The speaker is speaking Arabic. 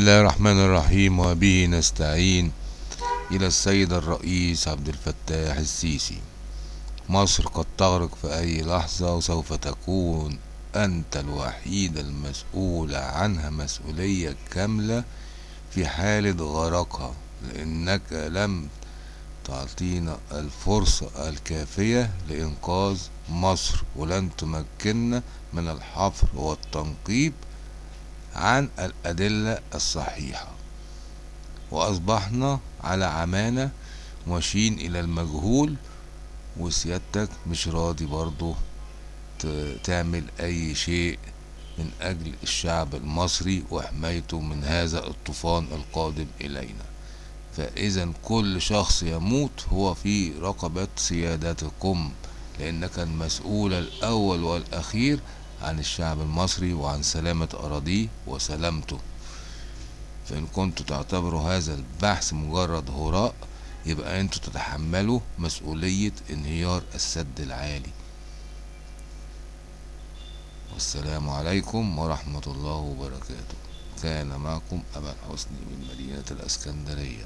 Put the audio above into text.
الله الرحمن الرحيم وبه نستعين إلى السيد الرئيس عبد الفتاح السيسي مصر قد تغرق في أي لحظة وسوف تكون أنت الوحيد المسؤول عنها مسؤولية كاملة في حالة غرقها لأنك لم تعطينا الفرصة الكافية لإنقاذ مصر ولن تمكننا من الحفر والتنقيب عن الأدلة الصحيحة. وأصبحنا على عمانة ماشيين إلى المجهول وسيادتك مش راضي برضو تعمل أي شيء من أجل الشعب المصري وحمايته من هذا الطوفان القادم إلينا. فإذا كل شخص يموت هو في رقبة سيادتكم لأنك المسؤول الأول والأخير عن الشعب المصري وعن سلامة أراضيه وسلامته. فإن كنتوا تعتبروا هذا البحث مجرد هراء يبقى أنتوا تتحملوا مسؤولية انهيار السد العالي. والسلام عليكم ورحمة الله وبركاته. كان معكم أبا الحسني من مدينة الأسكندرية.